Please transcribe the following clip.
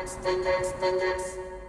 dance, dance, dance, dance.